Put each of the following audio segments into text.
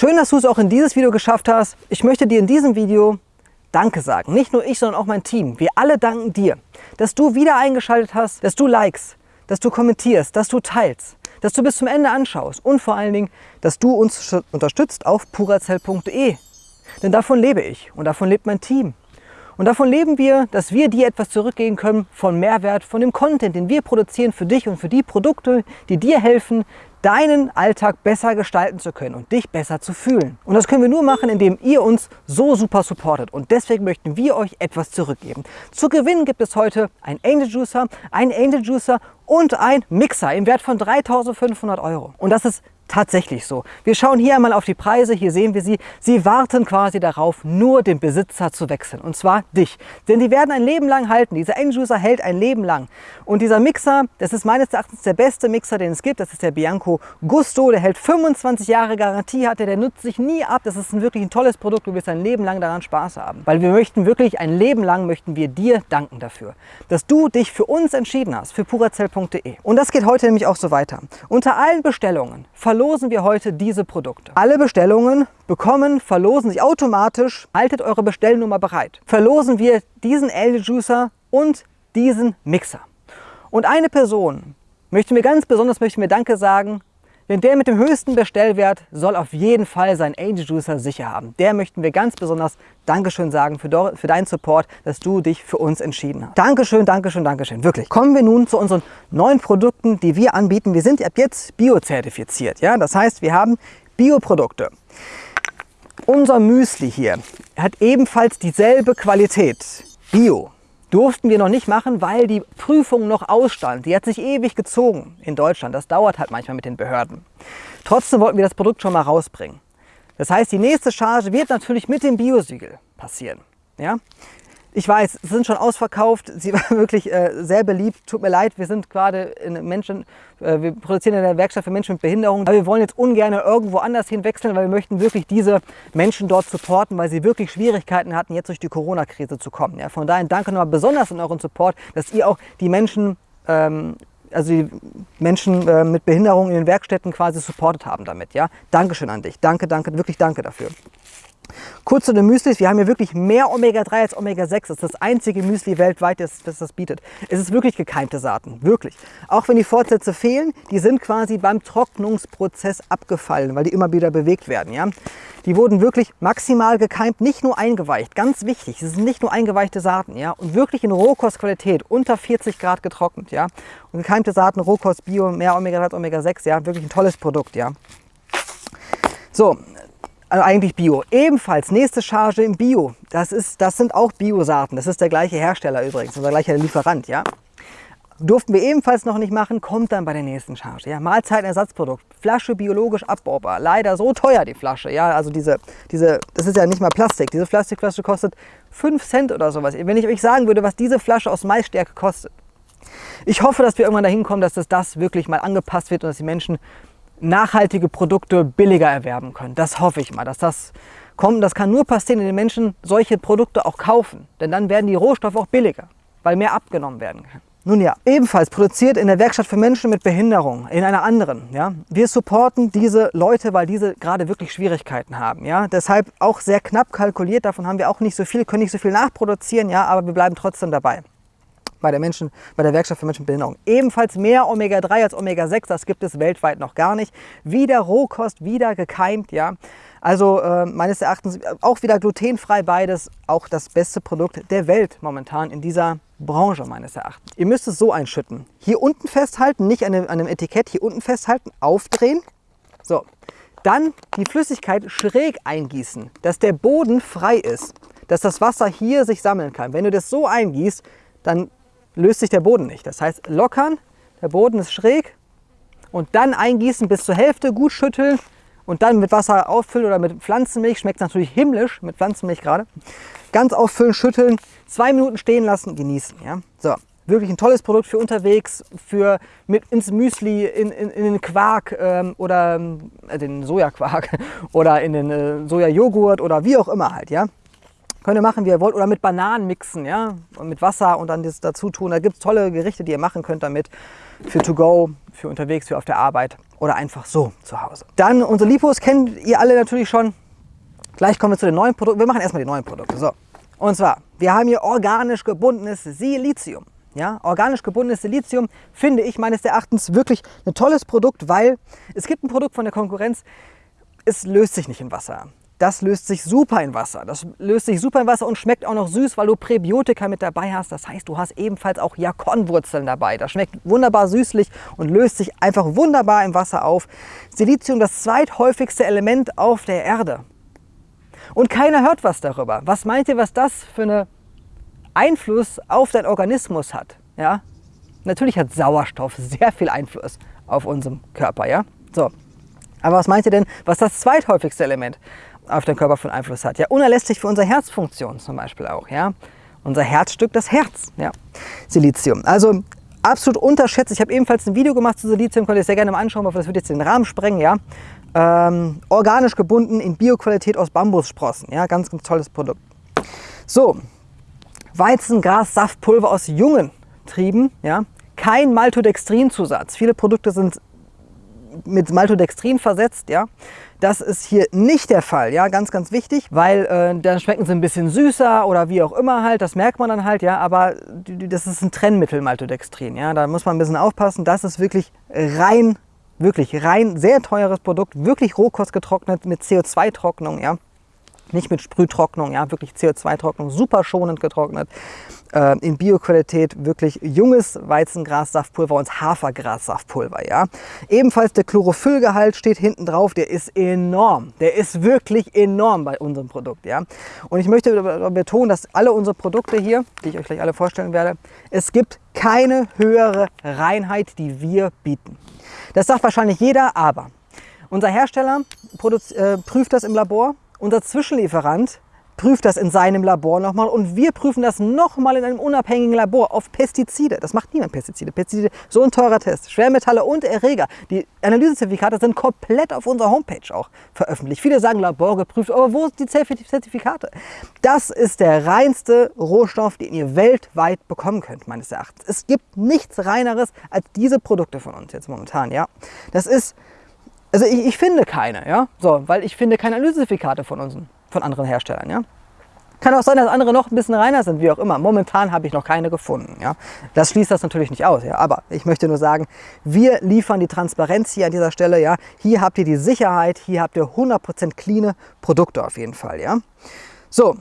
Schön, dass du es auch in dieses Video geschafft hast. Ich möchte dir in diesem Video Danke sagen. Nicht nur ich, sondern auch mein Team. Wir alle danken dir, dass du wieder eingeschaltet hast, dass du likest, dass du kommentierst, dass du teilst, dass du bis zum Ende anschaust und vor allen Dingen, dass du uns unterstützt auf purazell.de. Denn davon lebe ich und davon lebt mein Team. Und davon leben wir, dass wir dir etwas zurückgeben können von Mehrwert, von dem Content, den wir produzieren für dich und für die Produkte, die dir helfen, deinen Alltag besser gestalten zu können und dich besser zu fühlen. Und das können wir nur machen, indem ihr uns so super supportet. Und deswegen möchten wir euch etwas zurückgeben. Zu gewinnen gibt es heute ein Angel Juicer, ein Angel Juicer und ein Mixer im Wert von 3500 Euro. Und das ist tatsächlich so. Wir schauen hier einmal auf die Preise, hier sehen wir sie. Sie warten quasi darauf, nur den Besitzer zu wechseln und zwar dich. Denn die werden ein Leben lang halten. Dieser End-User hält ein Leben lang. Und dieser Mixer, das ist meines Erachtens der beste Mixer, den es gibt. Das ist der Bianco Gusto. Der hält 25 Jahre Garantie, hatte, der nutzt sich nie ab. Das ist ein wirklich ein tolles Produkt. Du wirst ein Leben lang daran Spaß haben. Weil wir möchten wirklich ein Leben lang möchten wir dir danken dafür, dass du dich für uns entschieden hast, für purazell.de. Und das geht heute nämlich auch so weiter. Unter allen Bestellungen verloren verlosen wir heute diese Produkte. Alle Bestellungen bekommen, verlosen sich automatisch, haltet eure Bestellnummer bereit. Verlosen wir diesen LG Juicer und diesen Mixer. Und eine Person möchte mir ganz besonders möchte mir Danke sagen, denn der mit dem höchsten Bestellwert soll auf jeden Fall seinen Angel Juicer sicher haben. Der möchten wir ganz besonders Dankeschön sagen für, für deinen Support, dass du dich für uns entschieden hast. Dankeschön, Dankeschön, Dankeschön, wirklich. Kommen wir nun zu unseren neuen Produkten, die wir anbieten. Wir sind ab jetzt biozertifiziert. Ja? Das heißt, wir haben Bioprodukte. Unser Müsli hier hat ebenfalls dieselbe Qualität. Bio durften wir noch nicht machen, weil die Prüfung noch ausstand. Die hat sich ewig gezogen in Deutschland. Das dauert halt manchmal mit den Behörden. Trotzdem wollten wir das Produkt schon mal rausbringen. Das heißt, die nächste Charge wird natürlich mit dem Biosiegel passieren. Ja? Ich weiß, sie sind schon ausverkauft. Sie war wirklich äh, sehr beliebt. Tut mir leid, wir sind gerade in Menschen, äh, wir produzieren in der Werkstatt für Menschen mit Behinderung. Aber wir wollen jetzt ungern irgendwo anders hinwechseln, weil wir möchten wirklich diese Menschen dort supporten, weil sie wirklich Schwierigkeiten hatten, jetzt durch die Corona-Krise zu kommen. Ja, von daher danke nochmal besonders an euren Support, dass ihr auch die Menschen ähm, also die Menschen äh, mit Behinderung in den Werkstätten quasi supportet haben damit. Ja? Dankeschön an dich. Danke, danke, wirklich danke dafür. Kurz zu den Müslis, wir haben hier wirklich mehr Omega-3 als Omega-6. Das ist das einzige Müsli weltweit, das, das, das bietet. Es ist wirklich gekeimte Saaten, wirklich. Auch wenn die Fortsätze fehlen, die sind quasi beim Trocknungsprozess abgefallen, weil die immer wieder bewegt werden. Ja? Die wurden wirklich maximal gekeimt, nicht nur eingeweicht. Ganz wichtig, es sind nicht nur eingeweichte Saaten. Ja? Und wirklich in Rohkostqualität, unter 40 Grad getrocknet. Ja? Und gekeimte Saaten, Rohkost, Bio, mehr Omega-3 als Omega-6, ja? wirklich ein tolles Produkt. Ja? So, also eigentlich Bio. Ebenfalls nächste Charge im Bio. Das, ist, das sind auch Biosaaten. Das ist der gleiche Hersteller übrigens, unser gleicher Lieferant. Ja? Durften wir ebenfalls noch nicht machen, kommt dann bei der nächsten Charge. Ja? Mahlzeitenersatzprodukt, Flasche biologisch abbaubar. Leider so teuer die Flasche. Ja? Also diese, diese, das ist ja nicht mal Plastik. Diese Plastikflasche kostet 5 Cent oder sowas. Wenn ich euch sagen würde, was diese Flasche aus Maisstärke kostet. Ich hoffe, dass wir irgendwann dahin kommen, dass das, das wirklich mal angepasst wird und dass die Menschen nachhaltige Produkte billiger erwerben können. Das hoffe ich mal, dass das kommt. Das kann nur passieren, wenn die Menschen solche Produkte auch kaufen. Denn dann werden die Rohstoffe auch billiger, weil mehr abgenommen werden kann. Nun ja, ebenfalls produziert in der Werkstatt für Menschen mit Behinderung, in einer anderen. Ja. Wir supporten diese Leute, weil diese gerade wirklich Schwierigkeiten haben. Ja. Deshalb auch sehr knapp kalkuliert, davon haben wir auch nicht so viel, können nicht so viel nachproduzieren, ja, aber wir bleiben trotzdem dabei bei der, Menschen, bei der Werkstatt für Menschen mit Behinderung. Ebenfalls mehr Omega-3 als Omega-6, das gibt es weltweit noch gar nicht. Wieder Rohkost, wieder gekeimt, ja. Also äh, meines Erachtens auch wieder glutenfrei beides, auch das beste Produkt der Welt momentan in dieser Branche meines Erachtens. Ihr müsst es so einschütten. Hier unten festhalten, nicht an einem, Etikett, hier unten festhalten, aufdrehen. So, dann die Flüssigkeit schräg eingießen, dass der Boden frei ist, dass das Wasser hier sich sammeln kann. Wenn du das so eingießt, dann löst sich der Boden nicht. Das heißt, lockern, der Boden ist schräg und dann eingießen bis zur Hälfte, gut schütteln und dann mit Wasser auffüllen oder mit Pflanzenmilch. Schmeckt natürlich himmlisch mit Pflanzenmilch gerade. Ganz auffüllen, schütteln, zwei Minuten stehen lassen, genießen. Ja? So, wirklich ein tolles Produkt für unterwegs, für mit ins Müsli, in, in, in den Quark ähm, oder äh, den Sojaquark oder in den äh, Sojajoghurt oder wie auch immer halt. Ja? Könnt ihr machen, wie ihr wollt. Oder mit Bananen mixen, ja. Und mit Wasser und dann das dazu tun. Da gibt es tolle Gerichte, die ihr machen könnt damit. Für to go, für unterwegs, für auf der Arbeit oder einfach so zu Hause. Dann unsere Lipos kennt ihr alle natürlich schon. Gleich kommen wir zu den neuen Produkten. Wir machen erstmal die neuen Produkte. So. Und zwar, wir haben hier organisch gebundenes Silizium. Ja, organisch gebundenes Silizium finde ich meines Erachtens wirklich ein tolles Produkt, weil es gibt ein Produkt von der Konkurrenz, es löst sich nicht in Wasser. Das löst sich super in Wasser. Das löst sich super in Wasser und schmeckt auch noch süß, weil du Präbiotika mit dabei hast. Das heißt, du hast ebenfalls auch Jakonwurzeln dabei. Das schmeckt wunderbar süßlich und löst sich einfach wunderbar im Wasser auf. Silizium, das zweithäufigste Element auf der Erde. Und keiner hört was darüber. Was meint ihr, was das für einen Einfluss auf deinen Organismus hat? Ja? Natürlich hat Sauerstoff sehr viel Einfluss auf unseren Körper. Ja? So. Aber was meint ihr denn, was das zweithäufigste Element auf den Körper von Einfluss hat? Ja, unerlässlich für unsere Herzfunktion zum Beispiel auch. Ja? Unser Herzstück, das Herz. Ja? Silizium. Also absolut unterschätzt. Ich habe ebenfalls ein Video gemacht zu Silizium, könnt ihr sehr gerne mal anschauen, aber das wird jetzt den Rahmen sprengen. Ja? Ähm, organisch gebunden in Bioqualität aus Bambussprossen. Ja, ganz, ganz tolles Produkt. So, Weizengras, Saftpulver aus jungen Trieben. Ja, kein Maltodextrinzusatz. Viele Produkte sind mit Maltodextrin versetzt. Ja, das ist hier nicht der Fall, ja, ganz, ganz wichtig, weil äh, dann schmecken sie ein bisschen süßer oder wie auch immer halt, das merkt man dann halt, ja, aber das ist ein Trennmittel Maltodextrin, ja, da muss man ein bisschen aufpassen, das ist wirklich rein Wirklich rein sehr teures Produkt, wirklich Rohkost getrocknet mit CO2-Trocknung, ja. Nicht mit Sprühtrocknung, ja, wirklich CO2-Trocknung, super schonend getrocknet. Äh, in Bioqualität wirklich junges Weizengrassaftpulver und Hafergrassaftpulver, ja. Ebenfalls der Chlorophyllgehalt steht hinten drauf, der ist enorm. Der ist wirklich enorm bei unserem Produkt, ja. Und ich möchte betonen, dass alle unsere Produkte hier, die ich euch gleich alle vorstellen werde, es gibt keine höhere Reinheit, die wir bieten. Das sagt wahrscheinlich jeder, aber unser Hersteller äh, prüft das im Labor, unser Zwischenlieferant prüft das in seinem Labor nochmal und wir prüfen das nochmal in einem unabhängigen Labor auf Pestizide. Das macht niemand Pestizide. Pestizide, so ein teurer Test. Schwermetalle und Erreger. Die Analysezertifikate sind komplett auf unserer Homepage auch veröffentlicht. Viele sagen Labor geprüft, aber wo sind die Zertifikate? Das ist der reinste Rohstoff, den ihr weltweit bekommen könnt, meines Erachtens. Es gibt nichts reineres als diese Produkte von uns jetzt momentan, ja. Das ist, also ich, ich finde keine, ja, so, weil ich finde keine Analysezertifikate von uns von anderen Herstellern. Ja? Kann auch sein, dass andere noch ein bisschen reiner sind, wie auch immer. Momentan habe ich noch keine gefunden. Ja? Das schließt das natürlich nicht aus. Ja? Aber ich möchte nur sagen, wir liefern die Transparenz hier an dieser Stelle. Ja? Hier habt ihr die Sicherheit, hier habt ihr 100% cleane Produkte auf jeden Fall. Ja? So,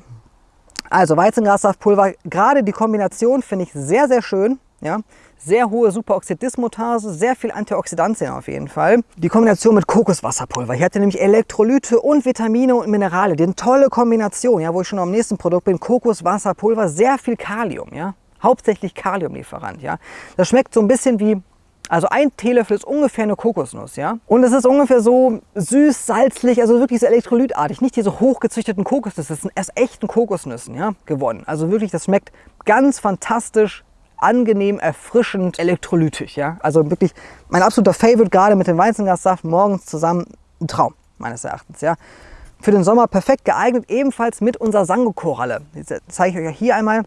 also Weizengrassaftpulver, gerade die Kombination finde ich sehr, sehr schön. Ja? Sehr hohe Superoxidismutase, sehr viel Antioxidantien auf jeden Fall. Die Kombination mit Kokoswasserpulver. Hier hat ihr nämlich Elektrolyte und Vitamine und Minerale. Die eine tolle Kombination, ja, wo ich schon am nächsten Produkt bin. Kokoswasserpulver, sehr viel Kalium. Ja? Hauptsächlich Kaliumlieferant. Ja? Das schmeckt so ein bisschen wie also ein Teelöffel ist ungefähr eine Kokosnuss, ja. Und es ist ungefähr so süß, salzlich, also wirklich so elektrolytartig. Nicht diese hochgezüchteten Kokosnüsse, das sind erst echten Kokosnüssen, ja, gewonnen. Also wirklich, das schmeckt ganz fantastisch angenehm, erfrischend, elektrolytisch. Ja? Also wirklich mein absoluter Favorite, gerade mit dem Weizengassaft morgens zusammen, ein Traum meines Erachtens. Ja? Für den Sommer perfekt geeignet, ebenfalls mit unserer Sango-Koralle. Das zeige ich euch hier einmal.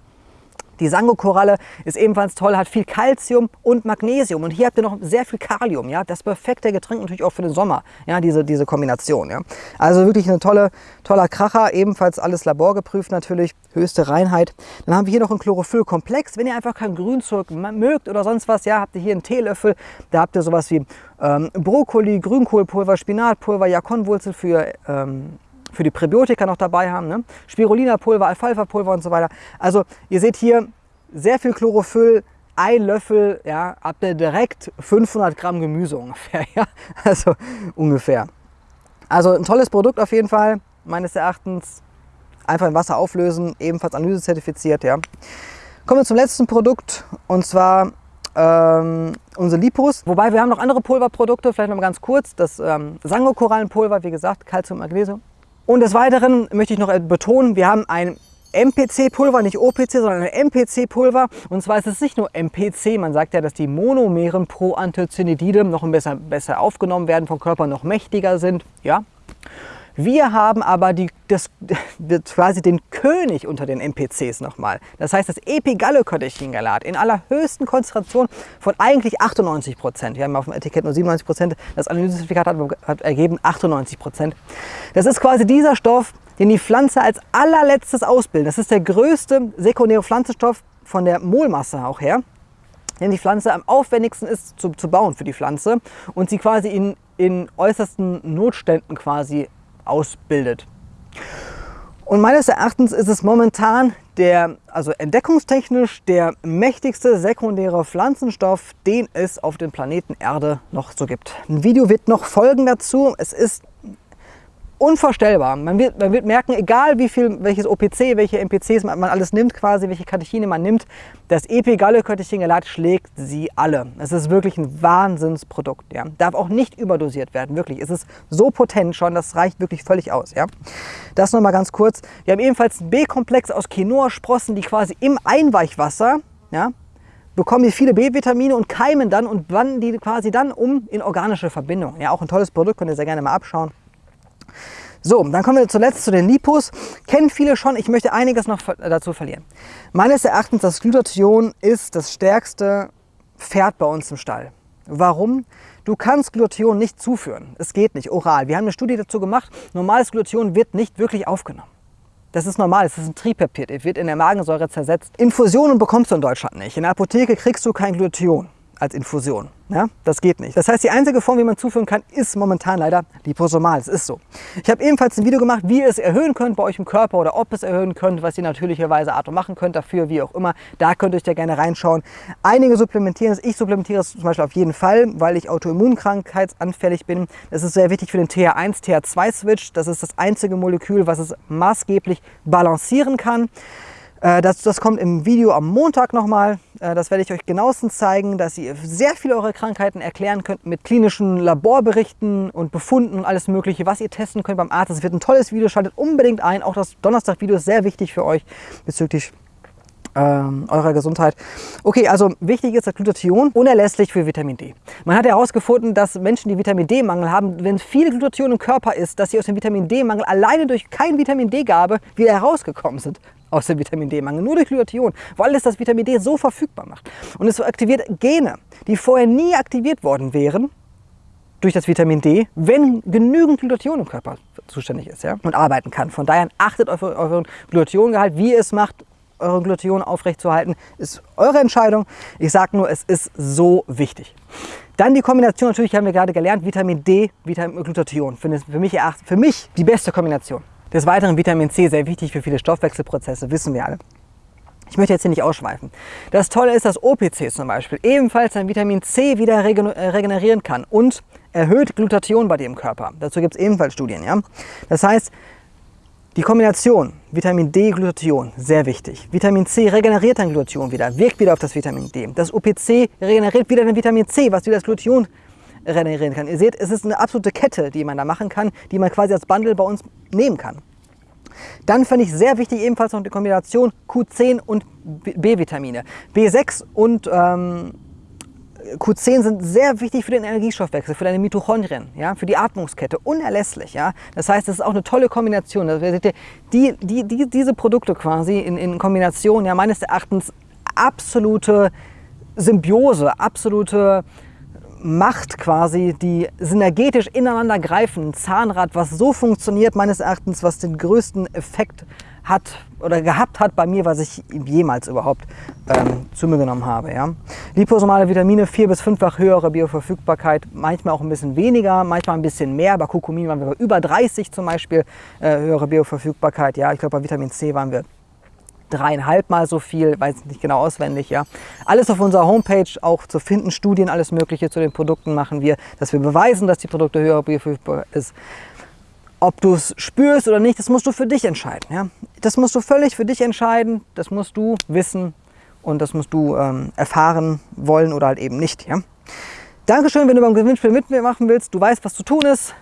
Die Sango-Koralle ist ebenfalls toll, hat viel Calcium und Magnesium. Und hier habt ihr noch sehr viel Kalium. Ja? Das perfekte Getränk natürlich auch für den Sommer, ja? diese, diese Kombination. Ja? Also wirklich ein tolle, toller Kracher, ebenfalls alles laborgeprüft natürlich, höchste Reinheit. Dann haben wir hier noch einen Chlorophyllkomplex. Wenn ihr einfach kein Grünzeug mögt oder sonst was, ja, habt ihr hier einen Teelöffel. Da habt ihr sowas wie ähm, Brokkoli, Grünkohlpulver, Spinatpulver, Jakonwurzel für... Ähm, für die Präbiotika noch dabei haben. Ne? Spirulina-Pulver, Alfalfa-Pulver und so weiter. Also ihr seht hier sehr viel Chlorophyll, ein Löffel, ja, habt ihr direkt 500 Gramm Gemüse ungefähr. Ja? Also ungefähr. Also ein tolles Produkt auf jeden Fall, meines Erachtens. Einfach in Wasser auflösen, ebenfalls analysezertifiziert. Ja. Kommen wir zum letzten Produkt und zwar ähm, unsere Lipos. Wobei wir haben noch andere Pulverprodukte, vielleicht noch mal ganz kurz. Das ähm, Sango-Korallenpulver, wie gesagt, Calcium, Magnesium. Und des Weiteren möchte ich noch betonen, wir haben ein MPC-Pulver, nicht OPC, sondern ein MPC-Pulver. Und zwar ist es nicht nur MPC, man sagt ja, dass die Monomeren pro Anthocyanidide noch besser, besser aufgenommen werden, vom Körper noch mächtiger sind. Ja? Wir haben aber die, das, quasi den König unter den MPCs nochmal. Das heißt das Epigallocatechingalat in allerhöchsten Konzentration von eigentlich 98 Prozent. Wir haben auf dem Etikett nur 97 Prozent. Das Analysezertifikat hat, hat ergeben 98 Prozent. Das ist quasi dieser Stoff, den die Pflanze als allerletztes ausbildet. Das ist der größte sekundäre Pflanzenstoff von der Molmasse auch her denn die Pflanze am aufwendigsten ist zu, zu bauen für die Pflanze und sie quasi in, in äußersten Notständen quasi ausbildet. Und meines Erachtens ist es momentan der, also entdeckungstechnisch der mächtigste sekundäre Pflanzenstoff, den es auf dem Planeten Erde noch so gibt. Ein Video wird noch folgen dazu. Es ist unvorstellbar. Man wird, man wird merken, egal wie viel, welches OPC, welche MPCs man, man alles nimmt quasi, welche Katechine man nimmt, das EP-Galle-Katechingelat schlägt sie alle. Es ist wirklich ein Wahnsinnsprodukt. Ja. Darf auch nicht überdosiert werden, wirklich. Es ist so potent schon, das reicht wirklich völlig aus. Ja. Das nochmal ganz kurz. Wir haben ebenfalls einen B-Komplex aus Quinoa-Sprossen, die quasi im Einweichwasser ja, bekommen die viele B-Vitamine und keimen dann und wandeln die quasi dann um in organische Verbindungen. Ja, auch ein tolles Produkt, könnt ihr sehr gerne mal abschauen. So, dann kommen wir zuletzt zu den Lipos. Kennen viele schon, ich möchte einiges noch dazu verlieren. Meines Erachtens, das Glutathion ist das stärkste Pferd bei uns im Stall. Warum? Du kannst Glutathion nicht zuführen. Es geht nicht, oral. Wir haben eine Studie dazu gemacht. Normales Glutathion wird nicht wirklich aufgenommen. Das ist normal, es ist ein Tripeptid, es wird in der Magensäure zersetzt. Infusionen bekommst du in Deutschland nicht. In der Apotheke kriegst du kein Glutathion als Infusion. Ja, das geht nicht. Das heißt, die einzige Form, wie man zuführen kann, ist momentan leider liposomal. Es ist so. Ich habe ebenfalls ein Video gemacht, wie ihr es erhöhen könnt bei euch im Körper oder ob es erhöhen könnt, was ihr natürlicherweise Art und machen könnt dafür, wie auch immer. Da könnt ihr euch ja gerne reinschauen. Einige supplementieren es. Ich supplementiere es zum Beispiel auf jeden Fall, weil ich autoimmunkrankheitsanfällig bin. Das ist sehr wichtig für den TH1, TH2-Switch. Das ist das einzige Molekül, was es maßgeblich balancieren kann. Äh, das, das kommt im Video am Montag nochmal. Äh, das werde ich euch genauestens zeigen, dass ihr sehr viele eure Krankheiten erklären könnt mit klinischen Laborberichten und Befunden und alles mögliche, was ihr testen könnt beim Arzt. Das wird ein tolles Video, schaltet unbedingt ein. Auch das Donnerstag-Video ist sehr wichtig für euch bezüglich ähm, eurer Gesundheit. Okay, also wichtig ist das Glutathion, unerlässlich für Vitamin D. Man hat herausgefunden, dass Menschen, die Vitamin D-Mangel haben, wenn viel Glutathion im Körper ist, dass sie aus dem Vitamin D-Mangel alleine durch kein Vitamin D-Gabe wieder herausgekommen sind aus dem Vitamin D-Mangel, nur durch Glutathion, weil es das Vitamin D so verfügbar macht. Und es aktiviert Gene, die vorher nie aktiviert worden wären durch das Vitamin D, wenn genügend Glutathion im Körper zuständig ist ja, und arbeiten kann. Von daher achtet auf euren Glutathongehalt, wie ihr es macht, euren Glutathion aufrechtzuerhalten, ist eure Entscheidung. Ich sage nur, es ist so wichtig. Dann die Kombination, natürlich haben wir gerade gelernt, Vitamin D, Vitamin Glutathion. Für mich, für mich die beste Kombination. Des Weiteren Vitamin C, sehr wichtig für viele Stoffwechselprozesse, wissen wir alle. Ich möchte jetzt hier nicht ausschweifen. Das Tolle ist, dass OPC zum Beispiel ebenfalls ein Vitamin C wieder äh, regenerieren kann und erhöht Glutathion bei im Körper. Dazu gibt es ebenfalls Studien. Ja? Das heißt, die Kombination Vitamin D, Glutathion, sehr wichtig. Vitamin C regeneriert dein Glutathion wieder, wirkt wieder auf das Vitamin D. Das OPC regeneriert wieder dein Vitamin C, was wieder das Glutathion regenerieren kann. Ihr seht, es ist eine absolute Kette, die man da machen kann, die man quasi als Bundle bei uns nehmen kann. Dann fand ich sehr wichtig ebenfalls noch die Kombination Q10 und B-Vitamine. B6 und ähm, Q10 sind sehr wichtig für den Energiestoffwechsel, für deine Mitochondrien, ja, für die Atmungskette, unerlässlich. Ja. Das heißt, das ist auch eine tolle Kombination. Die, die, die, diese Produkte quasi in, in Kombination, ja, meines Erachtens absolute Symbiose, absolute Macht quasi, die synergetisch ineinander greifen. Ein Zahnrad, was so funktioniert, meines Erachtens, was den größten Effekt hat oder gehabt hat bei mir, was ich jemals überhaupt ähm, zu mir genommen habe. Ja. Liposomale Vitamine, vier- bis fünffach höhere Bioverfügbarkeit, manchmal auch ein bisschen weniger, manchmal ein bisschen mehr. Bei Kurkumin waren wir bei über 30 zum Beispiel äh, höhere Bioverfügbarkeit. Ja, ich glaube bei Vitamin C waren wir dreieinhalb Mal so viel, weiß nicht genau auswendig, ja. Alles auf unserer Homepage auch zu finden, Studien, alles Mögliche zu den Produkten machen wir, dass wir beweisen, dass die Produkte höher bioverfügbar ist. Ob du es spürst oder nicht, das musst du für dich entscheiden. Ja? Das musst du völlig für dich entscheiden, das musst du wissen und das musst du ähm, erfahren wollen oder halt eben nicht. Ja? Dankeschön, wenn du beim Gewinnspiel mitmachen willst. Du weißt, was zu tun ist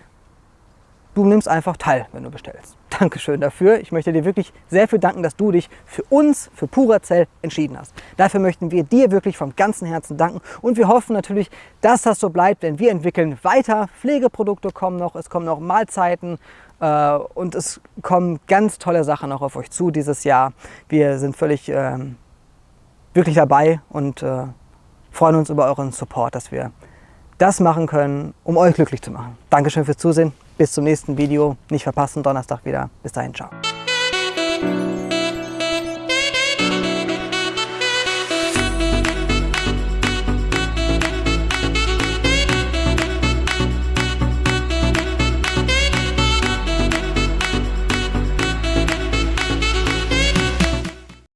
du nimmst einfach teil, wenn du bestellst. Dankeschön dafür. Ich möchte dir wirklich sehr viel danken, dass du dich für uns, für Purazell entschieden hast. Dafür möchten wir dir wirklich vom ganzen Herzen danken und wir hoffen natürlich, dass das so bleibt, denn wir entwickeln weiter. Pflegeprodukte kommen noch, es kommen noch Mahlzeiten äh, und es kommen ganz tolle Sachen noch auf euch zu dieses Jahr. Wir sind völlig äh, wirklich dabei und äh, freuen uns über euren Support, dass wir das machen können, um euch glücklich zu machen. Dankeschön fürs Zusehen. Bis zum nächsten Video. Nicht verpassen, Donnerstag wieder. Bis dahin, ciao.